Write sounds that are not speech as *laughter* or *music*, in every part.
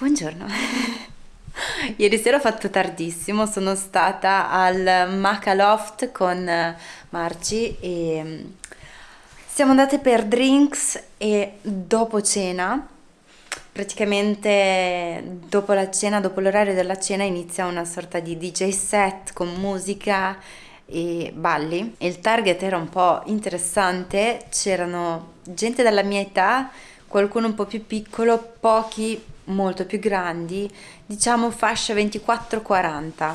Buongiorno. *laughs* Ieri sera ho fatto tardissimo, sono stata al Maca Loft con Marci e mm, siamo andate per drinks e dopo cena, praticamente dopo la cena, dopo l'orario della cena inizia una sorta di DJ set con musica e balli. Il target era un po' interessante, c'erano gente della mia età, qualcuno un po' più piccolo, pochi molto più grandi, diciamo fascia 24-40,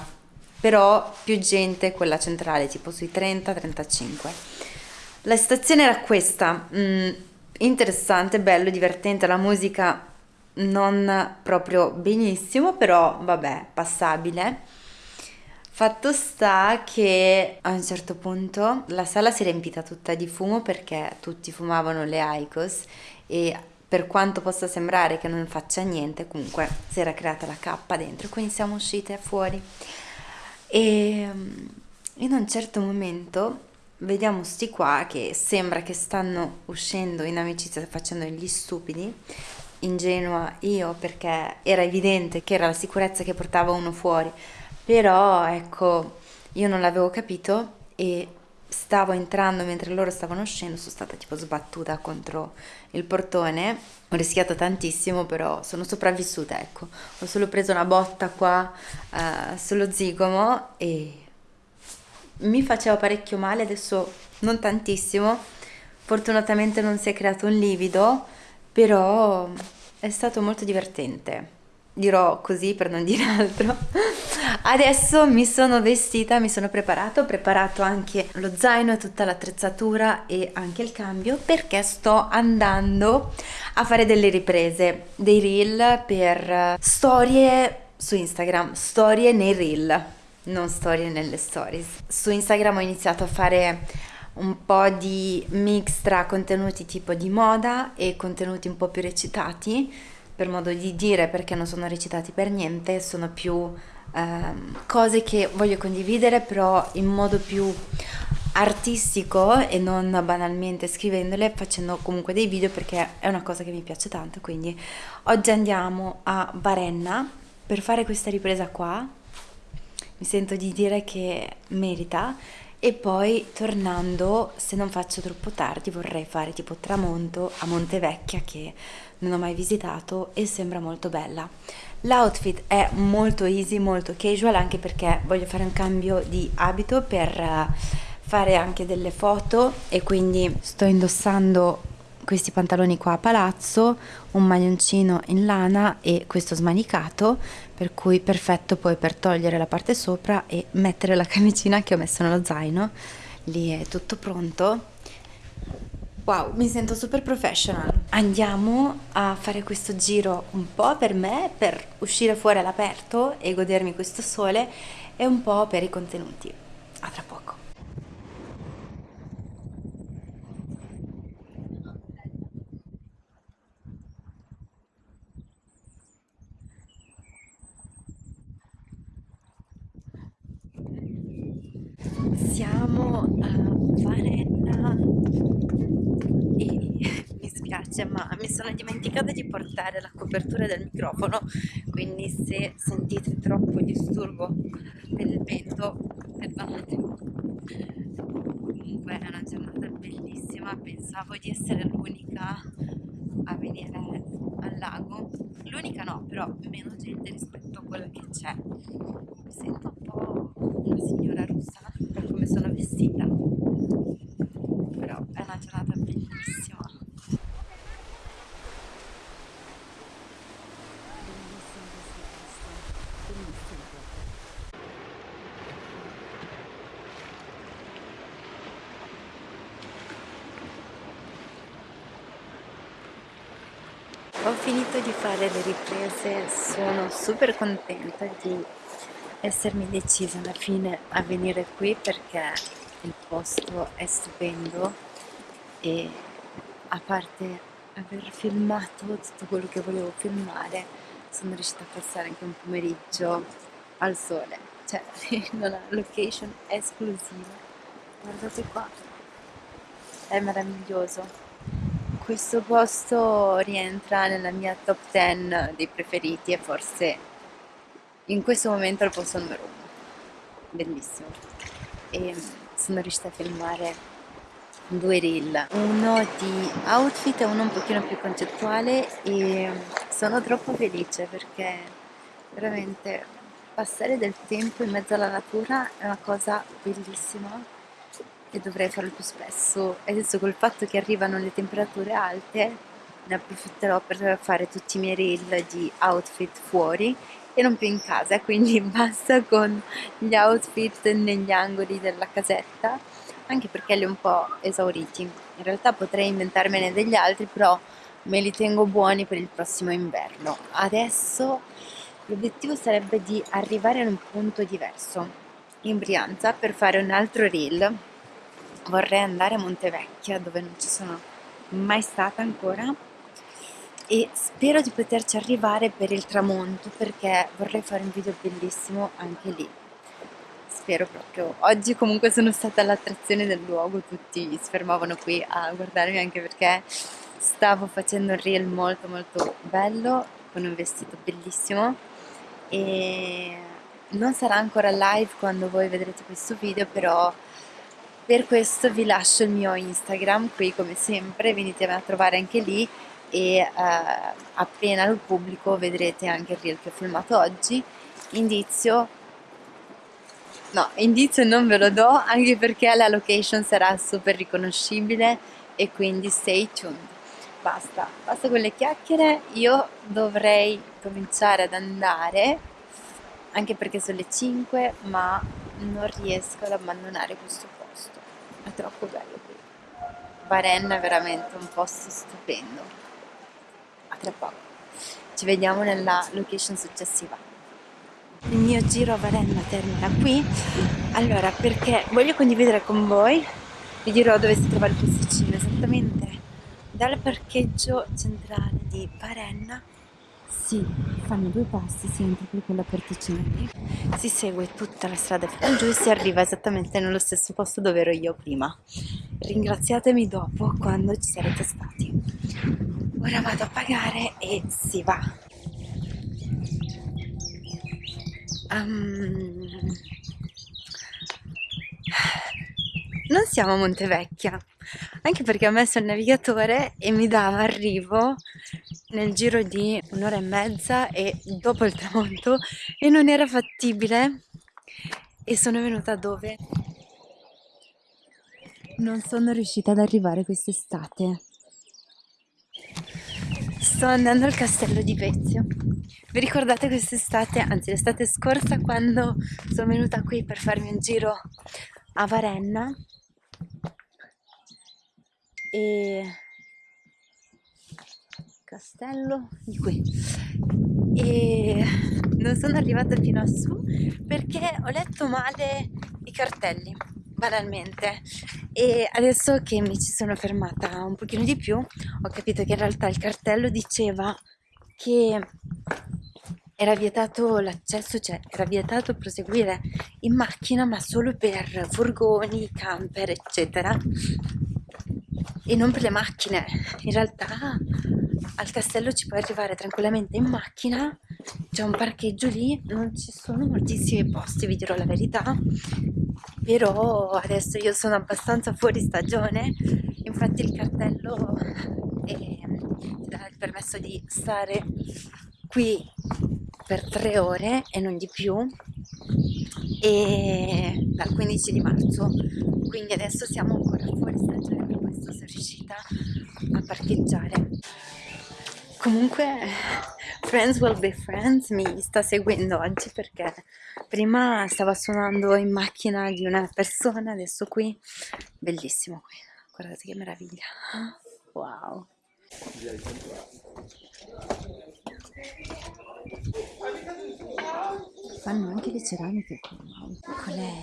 però più gente quella centrale, tipo sui 30-35. La situazione era questa, mm, interessante, bello, divertente, la musica non proprio benissimo, però vabbè, passabile. Fatto sta che a un certo punto la sala si è riempita tutta di fumo perché tutti fumavano le Icos e per quanto possa sembrare che non faccia niente, comunque si era creata la cappa dentro, quindi siamo uscite fuori. E mm, in un certo momento vediamo sti qua che sembra che stanno uscendo in amicizia facendo gli stupidi, ingenua io perché era evidente che era la sicurezza che portava uno fuori, però ecco io non l'avevo capito e stavo entrando mentre loro stavano uscendo, sono stata tipo sbattuta contro il portone, ho rischiato tantissimo, però sono sopravvissuta, ecco. Ho solo preso una botta qua uh, sullo zigomo e mi faceva parecchio male, adesso non tantissimo. Fortunatamente non si è creato un livido, però è stato molto divertente dirò così per non dire *laughs* altro. Adesso mi sono vestita, mi sono preparato, ho preparato anche lo zaino e tutta l'attrezzatura e anche il cambio perché sto andando a fare delle riprese, dei reel per storie su Instagram, storie nei reel, non storie nelle stories. Su Instagram ho iniziato a fare un po' di mix tra contenuti tipo di moda e contenuti un po' più recitati per modo di dire perché non sono recitati per niente, sono più ehm, cose che voglio condividere però in modo più artistico e non banalmente scrivendole, facendo comunque dei video perché è una cosa che mi piace tanto, quindi oggi andiamo a Varenna per fare questa ripresa qua, mi sento di dire che merita e poi tornando, se non faccio troppo tardi, vorrei fare tipo tramonto a Montevecchia che non ho mai visitato e sembra molto bella. L'outfit è molto easy, molto casual anche perché voglio fare un cambio di abito per eh, fare anche delle foto e quindi sto indossando questi pantaloni qua a palazzo, un maglioncino in lana e questo smanicato, per cui perfetto poi per togliere la parte sopra e mettere la *laughs* camicina che ho messo nello zaino. Lì è tutto pronto Wow, mi sento super professional. Andiamo a fare questo giro un po' per me, per uscire fuori all'aperto e godermi questo sole e un po' per i contenuti. A tra poco. Siamo a Varenna spiace ma mi sono dimenticata di portare la copertura del microfono quindi se sentite troppo disturbo per il vento perdonate. Comunque è una giornata bellissima pensavo di essere l'unica a venire al lago. L'unica no però meno gente rispetto a quella che c'è. Mi sento un po' una signora russa per come sono vestita però è una giornata bellissima ho finito di fare le riprese sono super contenta di essermi decisa alla fine a venire qui perché il posto è stupendo e a parte aver filmato tutto quello che volevo filmare sono riuscita a passare anche un pomeriggio al sole. Cioè *laughs* in una location esclusiva guardate qua. È meraviglioso questo posto rientra nella mia top 10 dei preferiti e forse in questo momento è il posto numero uno. Bellissimo. E sono riuscita a filmare due reel, uno di outfit e uno un pochino più concettuale e sono troppo felice perché veramente passare del tempo in mezzo alla natura è una cosa bellissima e dovrei farlo più spesso. Adesso col fatto che arrivano le temperature alte, ne approfitterò per fare tutti i miei reel di outfit fuori e non più in casa, quindi *laughs* basta con gli outfit negli angoli della casetta, anche perché li ho un po' esauriti. In realtà potrei inventarmene degli altri, però me li tengo buoni per il prossimo inverno. Adesso l'obiettivo sarebbe di arrivare in un punto diverso in Brianza per fare un altro reel vorrei andare a Montevecchia dove non ci sono mai stata ancora e spero di poterci arrivare per il tramonto perché vorrei fare un video bellissimo anche lì. Spero proprio. Oggi comunque sono stata all'attrazione del luogo tutti si fermavano qui a guardarmi anche perché stavo facendo un reel molto molto bello con un vestito bellissimo. E non sarà ancora live quando voi vedrete questo video però per questo vi lascio il mio Instagram qui come sempre, venitemi a trovare anche lì e eh, appena lo pubblico vedrete anche il reel che ho filmato oggi. Indizio, no, indizio non ve lo do anche perché la location sarà super riconoscibile e quindi stay tuned. Basta, basta con le chiacchiere, io dovrei cominciare ad andare anche perché sono le 5 ma non riesco ad abbandonare questo è troppo bello qui. Varenna è veramente un posto stupendo. A tra poco. Ci vediamo nella location successiva. Il mio giro a Varenna termina qui. Allora perché voglio condividere con voi vi dirò dove si trova il posticino esattamente dal parcheggio centrale di Varenna si fanno due passi, si entra per quella porticina lì, si segue tutta la strada fino in giù e si arriva esattamente nello stesso posto dove ero io prima. Ringraziatemi dopo quando ci sarete stati. Ora vado a pagare e si va. Um, non siamo a Montevecchia, anche perché ho messo il navigatore e mi dava arrivo nel giro di un'ora e mezza e dopo il tramonto e non era fattibile e sono venuta dove non sono riuscita ad arrivare quest'estate. Sto andando al castello di Vezio. Vi ricordate quest'estate, anzi l'estate scorsa, quando sono venuta qui per farmi un giro a Varenna? E castello di qui. E non sono arrivata fino a su perché ho letto male i cartelli banalmente. E adesso che mi ci sono fermata un pochino di più ho capito che in realtà il cartello diceva che era vietato l'accesso, cioè era vietato proseguire in macchina ma solo per furgoni, camper eccetera. E non per le macchine. In realtà al castello ci puoi arrivare tranquillamente in macchina, c'è un parcheggio lì, non ci sono moltissimi posti, vi dirò la verità, però adesso io sono abbastanza fuori stagione, infatti il cartello ti dà il permesso di stare qui per tre ore e non di più e dal 15 di marzo quindi adesso siamo ancora fuori stagione per questo sono riuscita a parcheggiare Comunque, Friends Will Be Friends mi sta seguendo oggi perché prima stava suonando in macchina di una persona, adesso qui, bellissimo qui, guardate che meraviglia, wow. Fanno anche le ceramiche qui, wow. Qual è?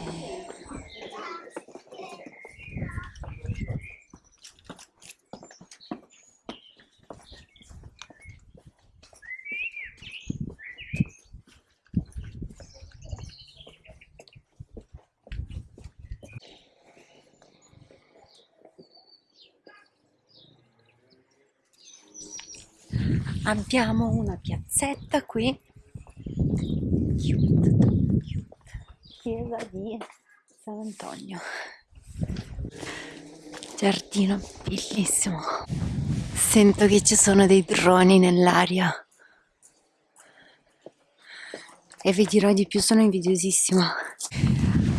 Abbiamo una piazzetta qui. Cute, cute. chiesa di San Antonio. Giardino bellissimo. Sento che ci sono dei droni nell'aria. E vi dirò di più sono invidiosissima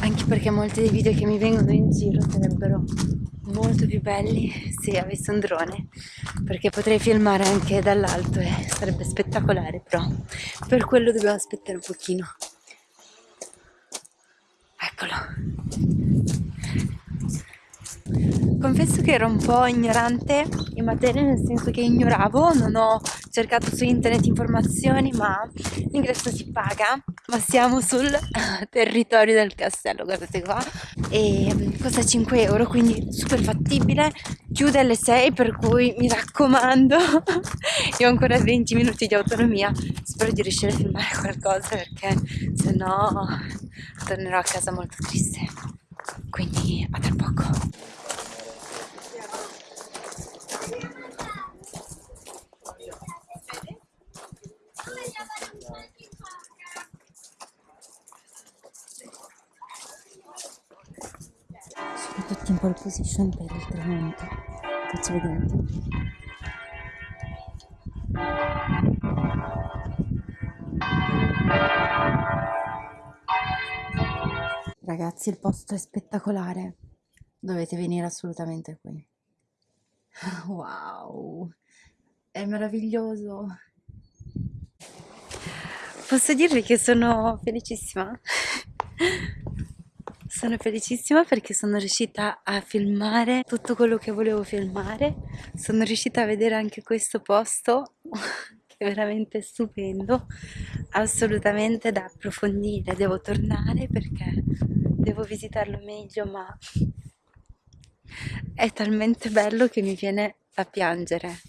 anche perché molti dei video che mi vengono in giro sarebbero molto più belli se avessi un drone perché potrei filmare anche dall'alto e sarebbe spettacolare però per quello dobbiamo aspettare un pochino. Eccolo. Confesso che ero un po' ignorante in materia, nel senso che ignoravo, non ho cercato su internet informazioni, ma l'ingresso si paga, ma siamo sul *laughs* territorio del castello, guardate qua, e costa 5 euro, quindi super fattibile, chiude alle 6, per cui mi raccomando, *laughs* io ho ancora 20 minuti di autonomia, spero di riuscire a filmare qualcosa perché se no tornerò a casa molto triste. Quindi a tra poco. In pole position per il tramonto. Faccio vedere. Ragazzi, il posto è spettacolare. Dovete venire assolutamente qui. *laughs* Wow, è meraviglioso. Posso dirvi che sono felicissima? *laughs* Sono felicissima perché sono riuscita a filmare tutto quello che volevo filmare. Sono riuscita a vedere anche questo posto *laughs* che è veramente stupendo, assolutamente da approfondire. Devo tornare perché devo visitarlo meglio, ma è talmente bello che mi viene da piangere.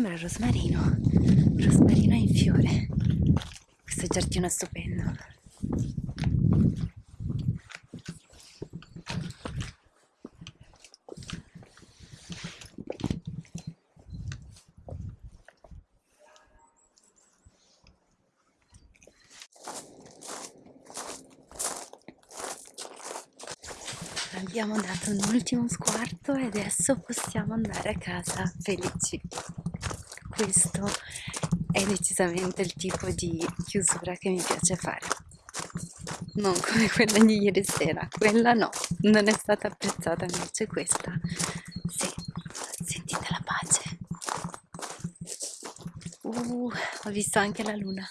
Sembra rosmarino, rosmarino in fiore. Questo giardino è stupendo. abbiamo dato un ultimo sguardo e adesso possiamo andare a casa felici questo. È decisamente il tipo di chiusura che mi piace fare. Non come quella di ieri sera. Quella no, non è stata apprezzata invece questa. Sì, sentite la pace. Uh, ho visto anche la luna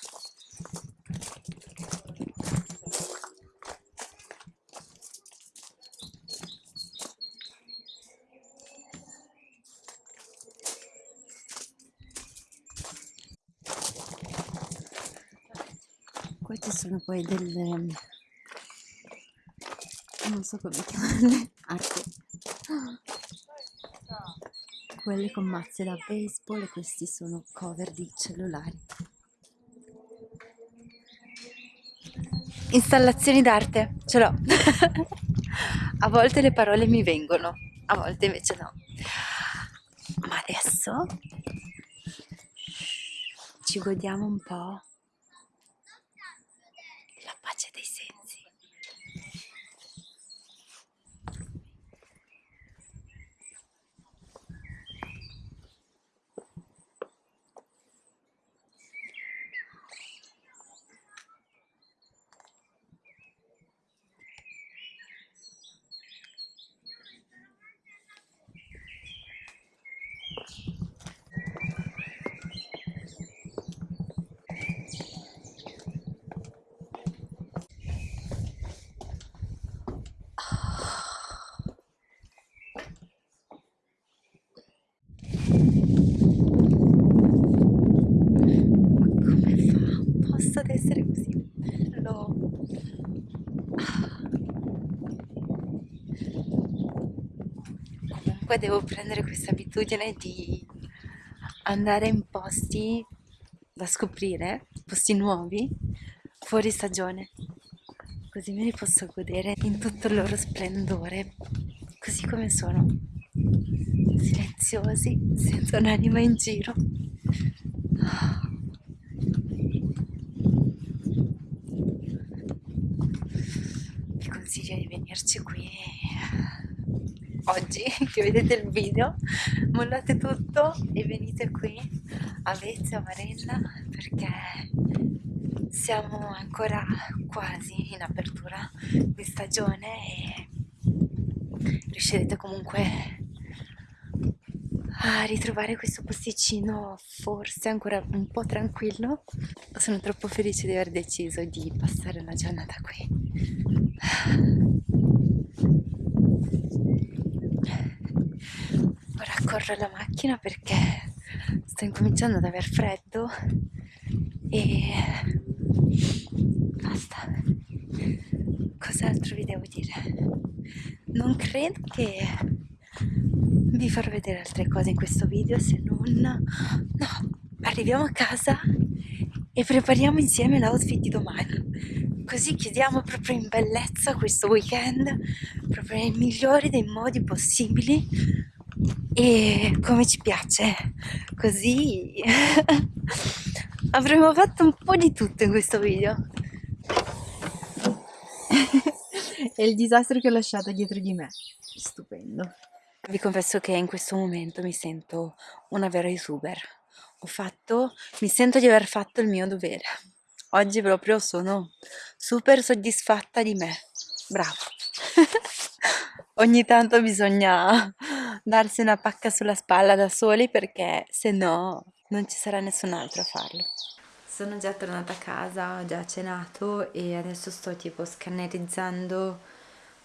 queste sono poi delle non so come *laughs* chiamarle arte. Quelle con mazze da baseball e questi sono cover di cellulari. Installazioni d'arte ce l'ho. *laughs* A volte le parole mi vengono a volte invece no. Ma adesso ci godiamo un po' devo prendere questa abitudine di andare in posti da scoprire, posti nuovi, fuori stagione. Così me li posso godere in tutto il loro splendore, così come sono, silenziosi, senza un'anima in giro. Vi consiglio di venirci qui oggi *laughs* che vedete il video, mollate tutto e venite qui a Vezia, Marella, perché siamo ancora quasi in apertura di stagione e riuscirete comunque a ritrovare questo posticino forse ancora un po' tranquillo. Sono troppo felice di aver deciso di passare la giornata qui. Corro alla macchina perché sto incominciando ad aver freddo e basta. Cos'altro vi devo dire? Non credo che vi farò vedere altre cose in questo video se non no arriviamo a casa e prepariamo insieme l'outfit di domani. Così chiudiamo proprio in bellezza questo weekend proprio nei migliori dei modi possibili e come ci piace così. *laughs* Avremo fatto un po' di tutto in questo video. *laughs* E il disastro che ho lasciato dietro di me. Stupendo. Vi confesso che in questo momento mi sento una vera youtuber. Ho fatto mi sento di aver fatto il mio dovere. Oggi proprio sono super soddisfatta di me. Bravo *laughs* ogni tanto bisogna darsi una pacca sulla spalla da soli perché se no non ci sarà nessun altro a farlo. Sono già tornata a casa, ho già cenato e adesso sto tipo scannerizzando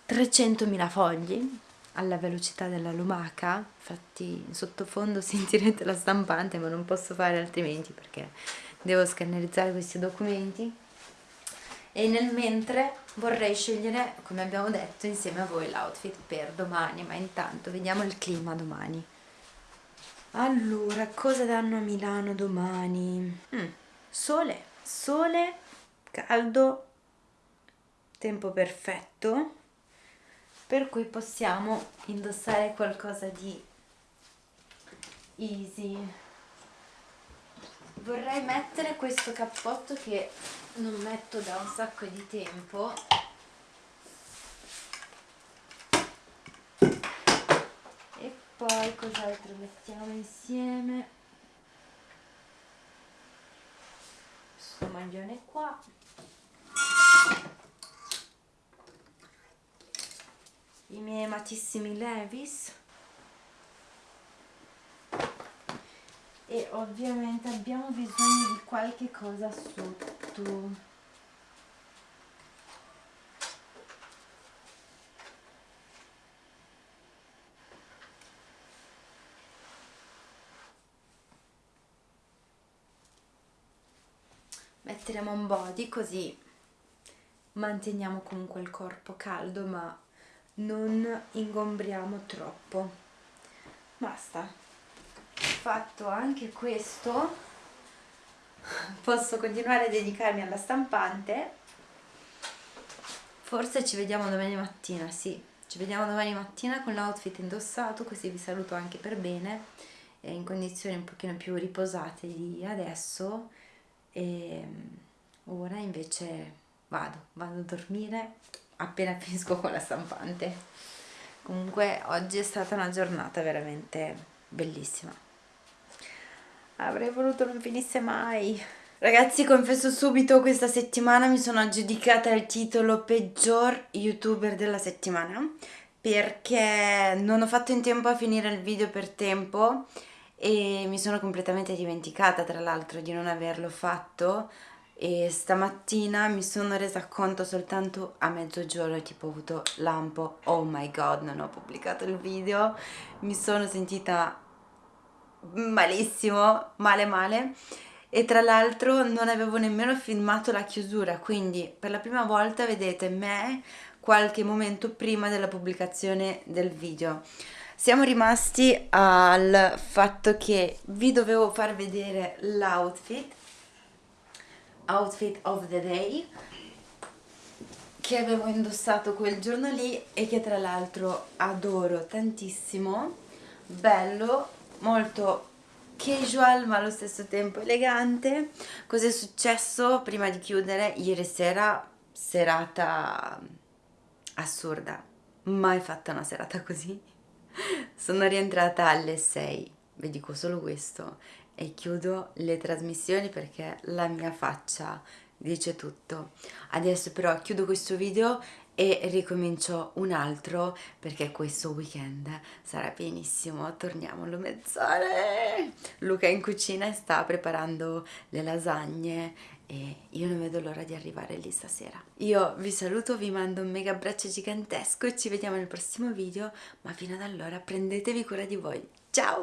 300.000 fogli alla velocità della lumaca, infatti in sottofondo *laughs* sentirete la stampante ma non posso fare altrimenti perché devo scannerizzare questi documenti e nel mentre vorrei scegliere, come abbiamo detto, insieme a voi l'outfit per domani, ma intanto vediamo il clima domani. Allora, cosa danno a Milano domani? Mm, sole, sole, caldo, tempo perfetto, per cui possiamo indossare qualcosa di easy. Vorrei mettere questo cappotto che non metto da un sacco di tempo. E poi cos'altro mettiamo insieme? Questo maglione qua. I miei amatissimi Levis e ovviamente abbiamo bisogno di qualche cosa sotto. Metteremo un body così manteniamo comunque il corpo caldo ma non ingombriamo troppo. Basta fatto anche questo. Posso continuare a dedicarmi alla stampante? Forse ci vediamo domani mattina sì. Ci vediamo domani mattina con l'outfit indossato così vi saluto anche per bene. In condizioni un pochino più riposate di adesso. E mm, ora invece vado vado a dormire appena *laughs* finisco con la stampante. Comunque oggi è stata una giornata veramente bellissima avrei voluto non finisse mai. Ragazzi confesso subito questa settimana mi sono aggiudicata il titolo peggior youtuber della settimana perché non ho fatto in tempo a finire il video per tempo e mi sono completamente dimenticata tra l'altro di non averlo fatto. E stamattina mi sono resa conto soltanto a mezzogiorno tipo ho avuto lampo. Oh my god non ho pubblicato il video. Mi sono sentita malissimo, male male. E tra l'altro non avevo nemmeno filmato la chiusura quindi per la prima volta vedete me qualche momento prima della pubblicazione del video. Siamo rimasti al fatto che vi dovevo far vedere l'outfit outfit of the day che avevo indossato quel giorno lì e che tra l'altro adoro tantissimo. Bello molto casual ma allo stesso tempo elegante. Cos'è successo prima di chiudere ieri sera? Serata assurda. Mai fatta una serata così. Sono rientrata alle 6 vi dico solo questo. E chiudo le trasmissioni perché la mia faccia dice tutto. Adesso però chiudo questo video e ricomincio un altro perché questo weekend sarà pienissimo. Torniamo mezz'ore. Luca in cucina sta preparando le lasagne e io non vedo l'ora di arrivare lì stasera. Io vi saluto vi mando un mega abbraccio gigantesco e ci vediamo nel prossimo video ma fino ad allora prendetevi cura di voi. Ciao